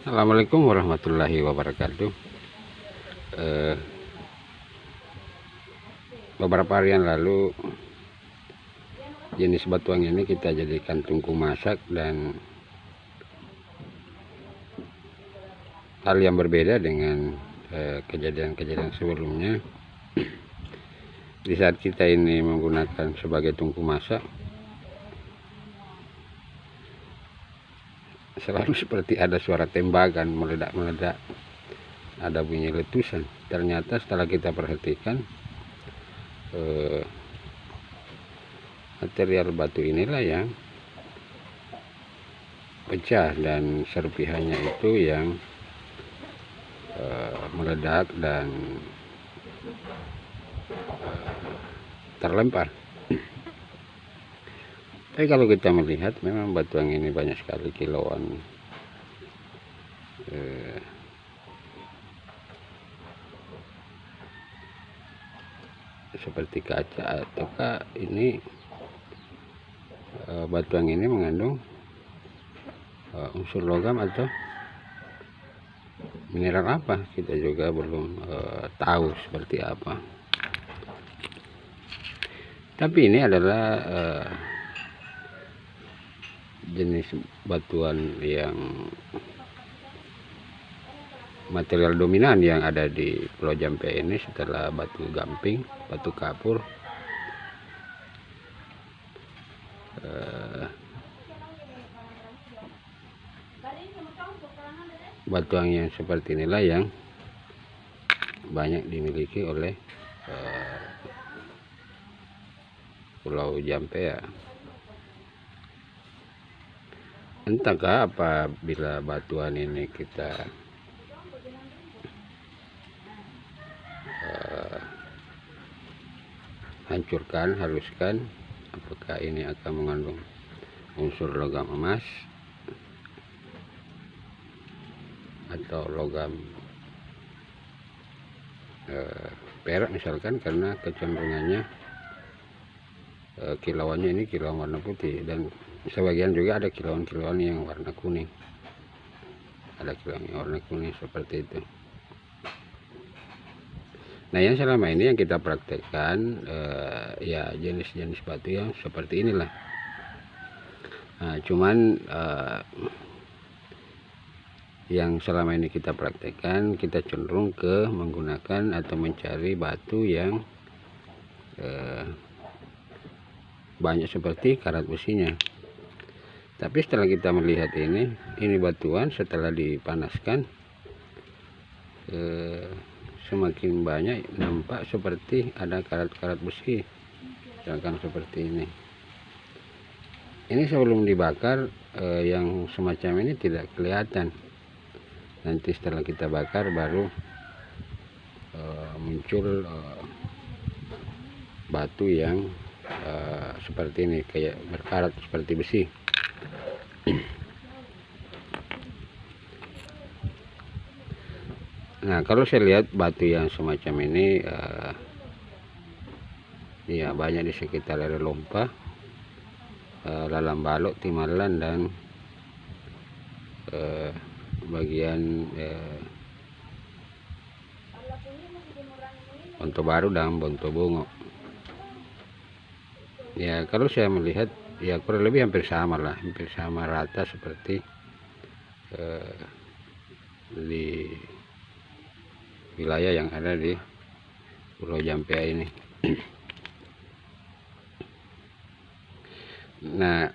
Assalamualaikum warahmatullahi wabarakatuh. Eh, beberapa hari yang lalu jenis batuang ini kita jadikan tungku masak dan hal yang berbeda dengan eh, kejadian-kejadian eh, sebelumnya. Di saat kita ini menggunakan sebagai tungku masak selalu seperti ada suara tembakan meledak-meledak. Ada bunyi letusan. Ternyata setelah kita perhatikan eh, material batu inilah yang pecah dan serpihannya itu yang eh, meledak dan eh, terlempar tapi kalau kita melihat memang batuang ini banyak sekali kilauan. Eh, seperti kaca ataukah ini eh, batuang ini mengandung eh, unsur logam atau mineral apa? Kita juga belum tahu seperti apa. Tapi ini adalah jenis batuan yang material dominan yang ada di Pulau Jampe ini setelah batu gamping, batu kapur, uh, batuan yang seperti inilah yang banyak dimiliki oleh uh, Pulau Jampe ya. Entahkah apabila batuan ini kita uh, hancurkan haluskan apakah ini akan mengandung unsur logam emas atau logam uh, perak misalkan karena kecenderungannya uh, kilauannya ini kilauan warna putih dan sebagian juga ada kilauan-kilauan yang warna kuning. Ada kilauan yang warna kuning seperti itu. Nah yang selama ini yang kita praktekkan eh, ya jenis-jenis batu yang seperti inilah. Nah, cuman eh, yang selama ini kita praktekkan kita cenderung ke menggunakan atau mencari batu yang eh, banyak seperti karat besinya tapi setelah kita melihat ini ini batuan setelah dipanaskan eh, semakin banyak nampak seperti ada karat-karat besi. Misalkan seperti ini. Ini sebelum dibakar eh, yang semacam ini tidak kelihatan. Nanti setelah kita bakar baru eh, muncul batu yang seperti ini kayak berkarat seperti besi nah kalau saya lihat batu yang semacam ini uh, ya banyak di sekitar area lompa uh, lalang balok timalan dan uh, bagian uh, Bonto Baru dan Bonto Bungo. Ya kalau saya melihat ya kurang lebih hampir sama lah hampir sama rata seperti uh, di wilayah yang ada di Pulau Jampea ini. Nah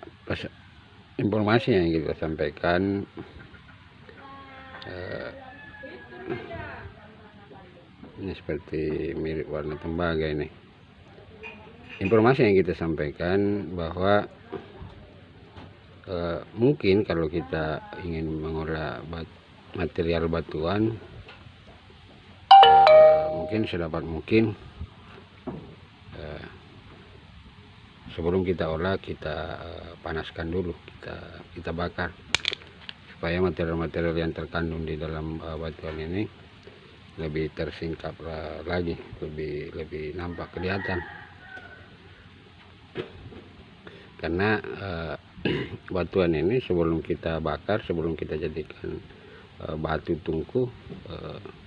informasi yang kita sampaikan uh, ini seperti mirip warna tembaga ini. Informasi yang kita sampaikan bahwa uh, mungkin kalau kita ingin mengolah material batuan mungkin sedapat mungkin. Uh, sebelum kita olah kita uh, panaskan dulu kita kita bakar. Supaya material-material yang terkandung di dalam uh, batuan ini lebih tersingkap lagi lebih lebih nampak kelihatan. Karena uh, batuan ini sebelum kita bakar sebelum kita jadikan uh, batu tungku uh,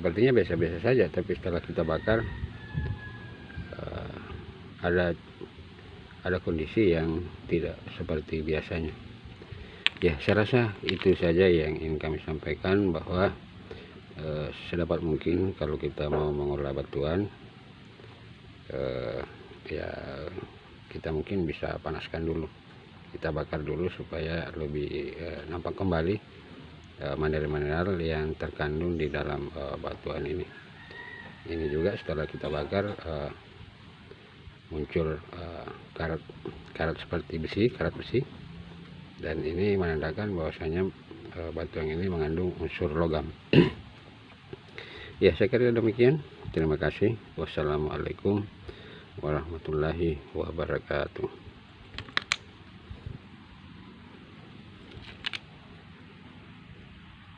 sepertinya biasa-biasa saja tapi setelah kita bakar uh, ada ada kondisi yang tidak seperti biasanya. Ya saya rasa itu saja yang ingin kami sampaikan bahwa eh, sedapat mungkin kalau kita mau mengolah batuan eh, ya kita mungkin bisa panaskan dulu. Kita bakar dulu supaya lebih eh, nampak kembali eh, mineral-mineral yang terkandung di dalam eh, batuan ini. Ini juga setelah kita bakar eh, muncul uh, karat karat seperti besi karat besi. Dan ini menandakan bahwasanya uh, batu yang ini mengandung unsur logam. Ya saya kira demikian. Terima kasih. Wassalamualaikum warahmatullahi wabarakatuh